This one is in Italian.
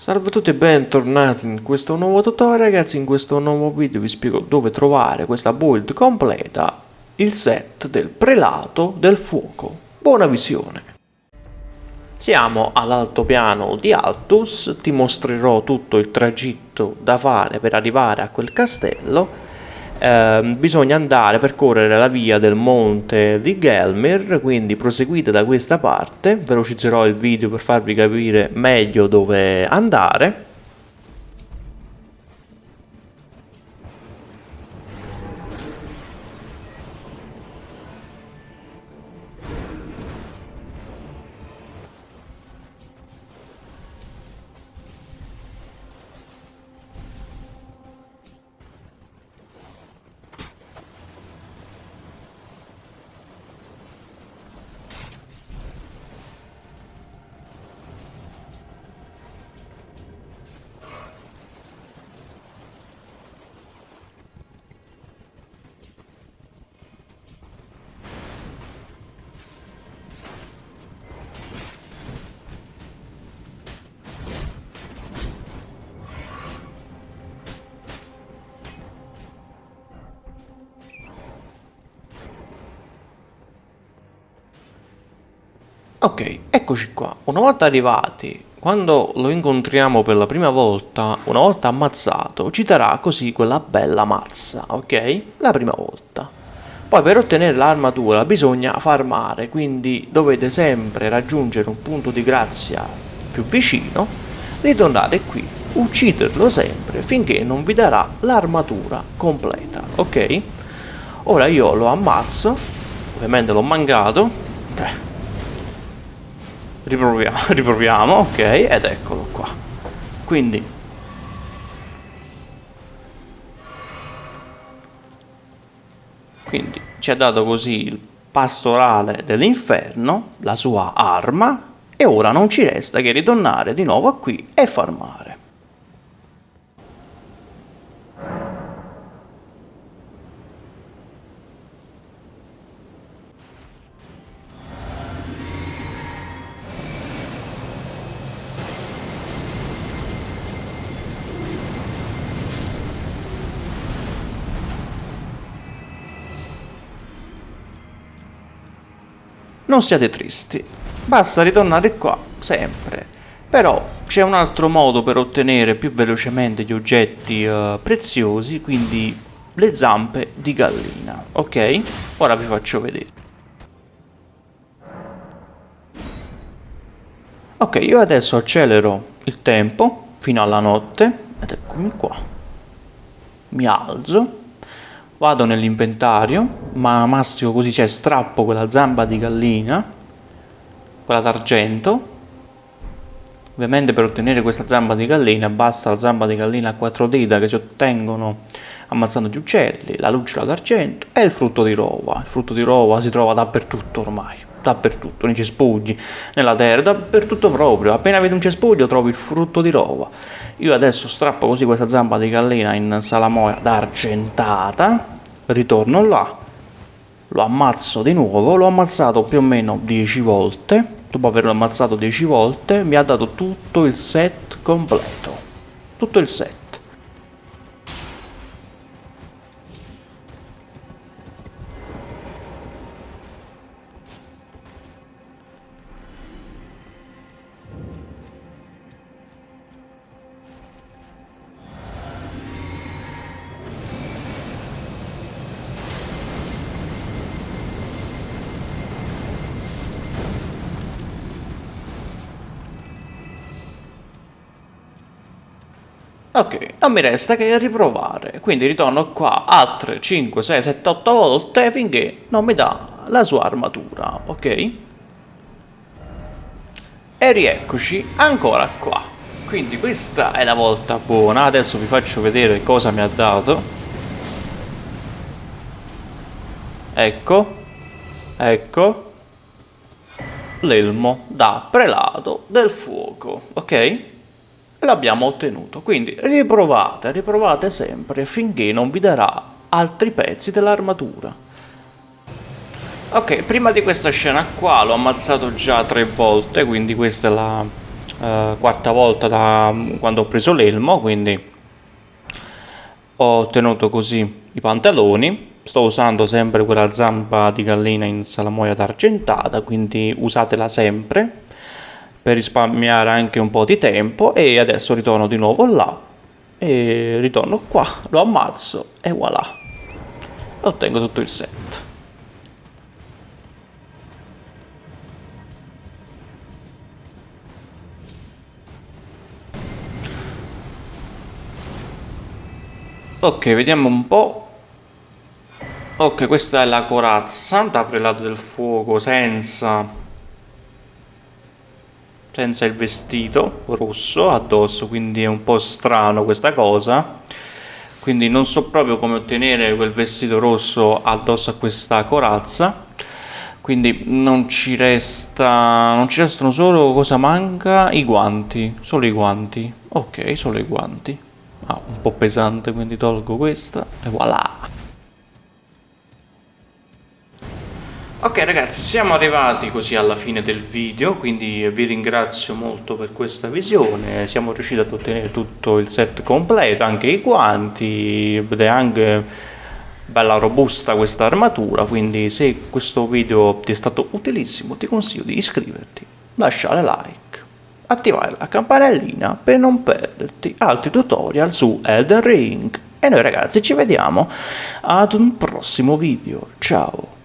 Salve a tutti e bentornati in questo nuovo tutorial ragazzi, in questo nuovo video vi spiego dove trovare questa build completa, il set del prelato del fuoco. Buona visione! Siamo all'altopiano di Altus, ti mostrerò tutto il tragitto da fare per arrivare a quel castello eh, bisogna andare a percorrere la via del monte di Gelmir, quindi proseguite da questa parte, velocizzerò il video per farvi capire meglio dove andare Ok, eccoci qua. Una volta arrivati, quando lo incontriamo per la prima volta, una volta ammazzato, ci darà così quella bella mazza, ok? La prima volta. Poi per ottenere l'armatura bisogna farmare, quindi dovete sempre raggiungere un punto di grazia più vicino, ritornare qui, ucciderlo sempre finché non vi darà l'armatura completa, ok? Ora io lo ammazzo, ovviamente l'ho mancato, riproviamo, riproviamo, ok, ed eccolo qua. Quindi Quindi ci ha dato così il pastorale dell'inferno, la sua arma, e ora non ci resta che ritornare di nuovo qui e farmare. Non siate tristi, basta ritornare qua, sempre. Però c'è un altro modo per ottenere più velocemente gli oggetti uh, preziosi, quindi le zampe di gallina, ok? Ora vi faccio vedere. Ok, io adesso accelero il tempo fino alla notte, ed eccomi qua. Mi alzo vado nell'inventario ma mastico così cioè strappo quella zampa di gallina quella d'argento. Ovviamente per ottenere questa zampa di gallina basta la zampa di gallina a quattro dita che si ottengono ammazzando gli uccelli la luccicola d'argento e il frutto di rova. Il frutto di rova si trova dappertutto ormai dappertutto, nei cespugli, nella terra, dappertutto proprio. Appena vedi un cespuglio trovi il frutto di rova. Io adesso strappo così questa zampa di gallina in salamoia d'argentata, ritorno là, lo ammazzo di nuovo, l'ho ammazzato più o meno 10 volte, dopo averlo ammazzato 10 volte mi ha dato tutto il set completo, tutto il set. Ok, non mi resta che riprovare, quindi ritorno qua altre 5, 6, 7, 8 volte finché non mi dà la sua armatura, ok? E rieccoci ancora qua. Quindi questa è la volta buona, adesso vi faccio vedere cosa mi ha dato. Ecco, ecco, l'elmo da prelato del fuoco, ok? L'abbiamo ottenuto. Quindi riprovate, riprovate sempre finché non vi darà altri pezzi dell'armatura. Ok, prima di questa scena qua l'ho ammazzato già tre volte, quindi questa è la, eh, quarta volta da quando ho preso l'elmo, quindi ho ottenuto così i pantaloni. Sto usando sempre quella zampa di gallina in salamoia d'argentata, quindi usatela sempre per risparmiare anche un po' di tempo e adesso ritorno di nuovo là. E ritorno qua, lo ammazzo e voilà. Ottengo tutto il set. Ok vediamo un po' ok questa è la corazza da prelato del fuoco senza senza il vestito rosso addosso quindi è un po' strano questa cosa. Quindi non so proprio come ottenere quel vestito rosso addosso a questa corazza. Quindi non ci resta non ci restano solo cosa manca? I guanti solo i guanti. Ok solo i guanti. Ah, un po' pesante quindi tolgo questa e voilà Ok ragazzi, siamo arrivati così alla fine del video, quindi vi ringrazio molto per questa visione, siamo riusciti ad ottenere tutto il set completo, anche i guanti, ed è anche bella robusta questa armatura, quindi se questo video ti è stato utilissimo ti consiglio di iscriverti, lasciare like, attivare la campanellina per non perderti altri tutorial su Elden Ring. E noi ragazzi ci vediamo ad un prossimo video, ciao!